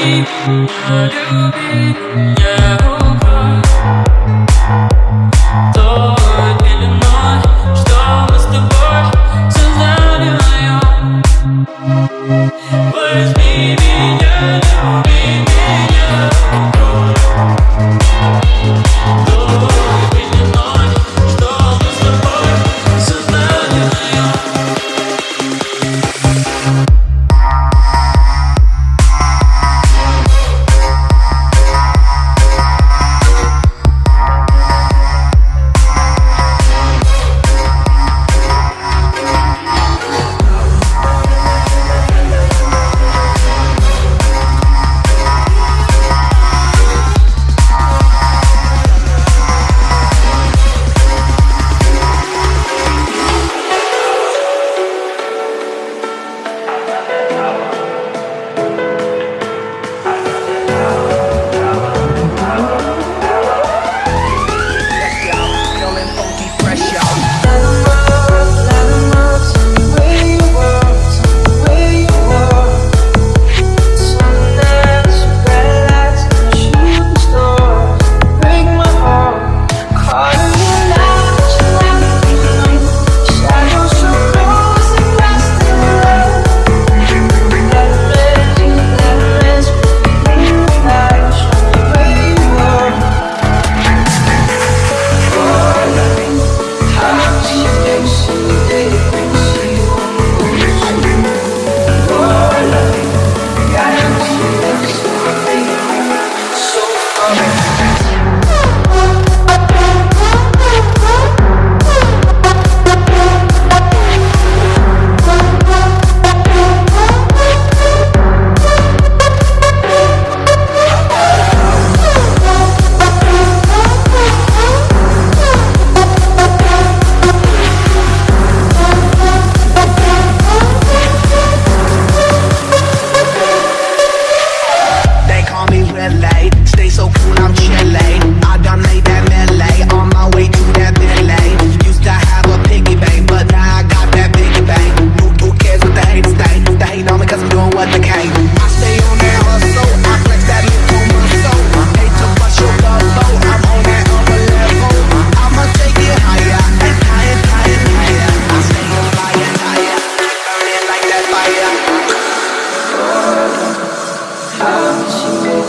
Adobe, Adobe, Yahoo.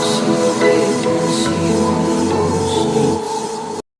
Thank be.